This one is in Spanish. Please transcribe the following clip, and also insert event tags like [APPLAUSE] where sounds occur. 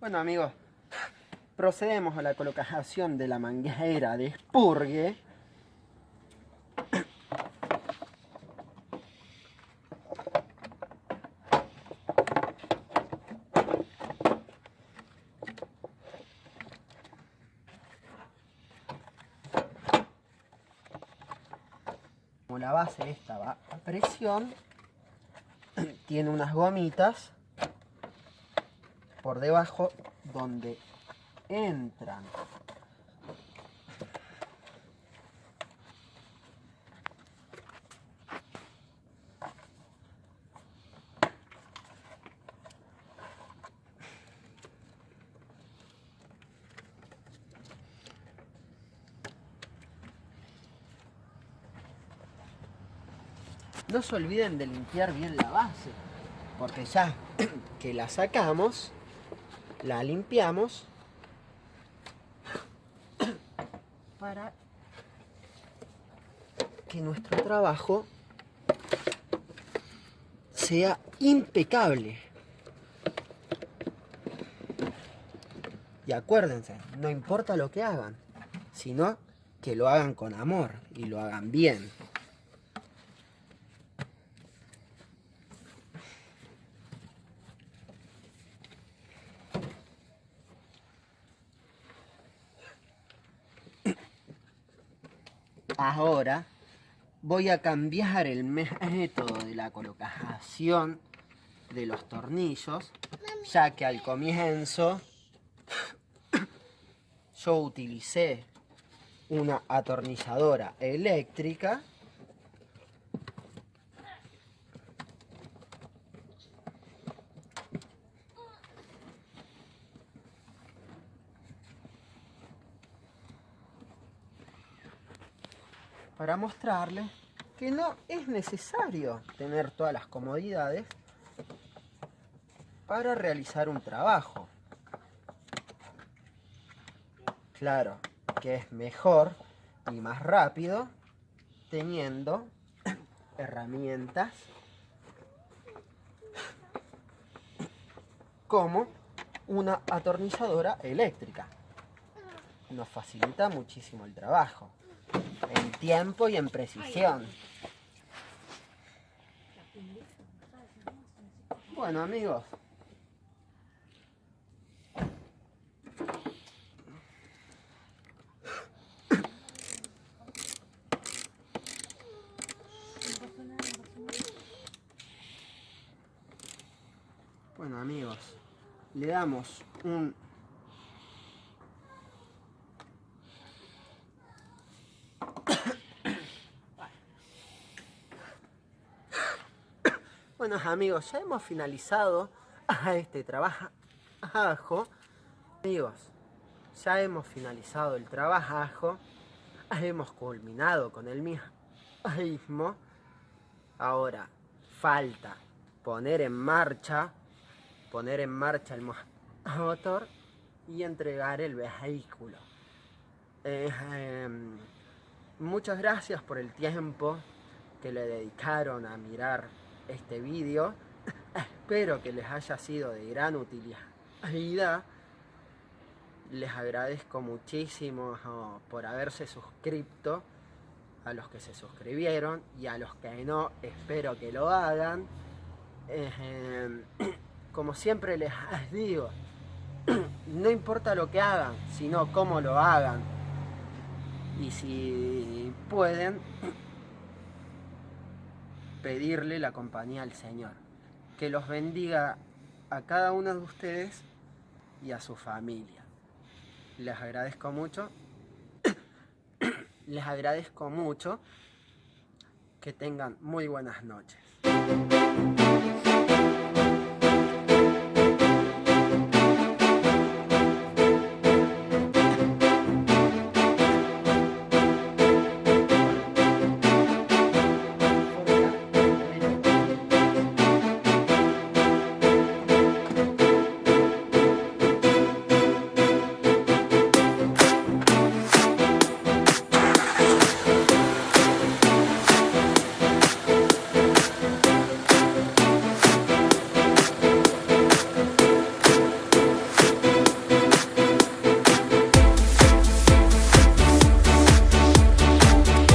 Bueno amigos, procedemos a la colocación de la manguera de expurgue. Como la base esta va a presión, tiene unas gomitas por debajo donde entran. No se olviden de limpiar bien la base porque ya que la sacamos la limpiamos para que nuestro trabajo sea impecable. Y acuérdense, no importa lo que hagan, sino que lo hagan con amor y lo hagan bien. Ahora voy a cambiar el método de la colocación de los tornillos, ya que al comienzo yo utilicé una atornilladora eléctrica para mostrarles que no es necesario tener todas las comodidades para realizar un trabajo. Claro que es mejor y más rápido teniendo herramientas como una atornilladora eléctrica. Nos facilita muchísimo el trabajo en tiempo y en precisión. Bueno amigos. Bueno amigos, le damos un Bueno amigos, ya hemos finalizado [LAUGHS] este trabajo. Amigos, ya hemos finalizado el trabajo. Hemos culminado con el mismo. Ahora falta poner en marcha, poner en marcha el motor y entregar el vehículo. Eh, em, muchas gracias por el tiempo que le dedicaron a mirar este vídeo. Espero que les haya sido de gran utilidad. Les agradezco muchísimo oh, por haberse suscrito a los que se suscribieron y a los que no, espero que lo hagan. [COUGHS] Como siempre les [LAUGHS] digo, no importa lo que hagan, sino cómo lo hagan. Y si pueden, pedirle la compañía al Señor. Que los bendiga a cada uno de ustedes y a su familia. Les agradezco mucho. [COUGHS] Les agradezco mucho que tengan muy buenas noches.